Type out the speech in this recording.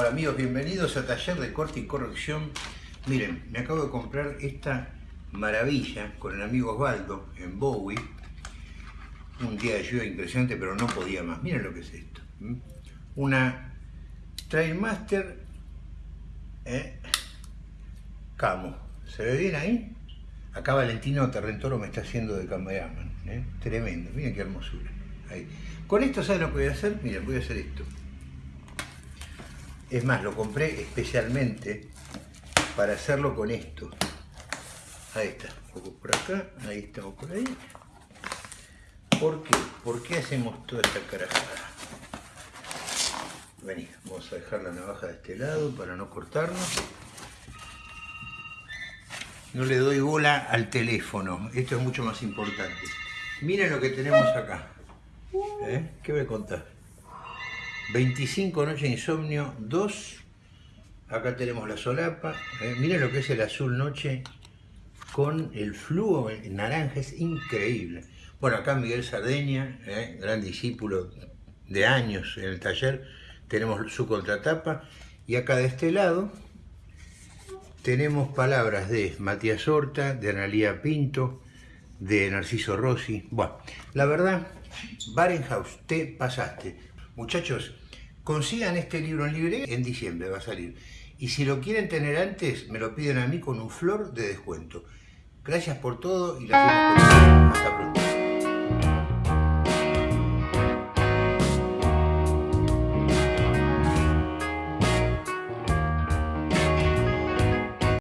Hola amigos, bienvenidos a Taller de Corte y Corrección. Miren, me acabo de comprar esta maravilla con el amigo Osvaldo en Bowie. Un día de lluvia impresionante, pero no podía más. Miren lo que es esto. Una Trailmaster eh, Camo. ¿Se ve bien ahí? Acá Valentino Terrentoro me está haciendo de cameraman. ¿eh? Tremendo, miren qué hermosura. Ahí. Con esto, ¿saben lo que voy a hacer? Miren, voy a hacer esto. Es más, lo compré especialmente para hacerlo con esto. Ahí está, un poco por acá, ahí estamos por ahí. ¿Por qué? ¿Por qué hacemos toda esta carajada? Vení, vamos a dejar la navaja de este lado para no cortarnos. No le doy bola al teléfono, esto es mucho más importante. Miren lo que tenemos acá. ¿Eh? ¿Qué me contás? 25 noches de insomnio, 2. Acá tenemos la solapa. ¿eh? Miren lo que es el azul noche con el flujo naranja, es increíble. Bueno, acá Miguel Sardeña, ¿eh? gran discípulo de años en el taller, tenemos su contratapa. Y acá de este lado tenemos palabras de Matías Horta, de Analía Pinto, de Narciso Rossi. Bueno, la verdad, Barenhaus, te pasaste. Muchachos, consigan este libro en librería, en diciembre va a salir. Y si lo quieren tener antes, me lo piden a mí con un flor de descuento. Gracias por todo y la pronto.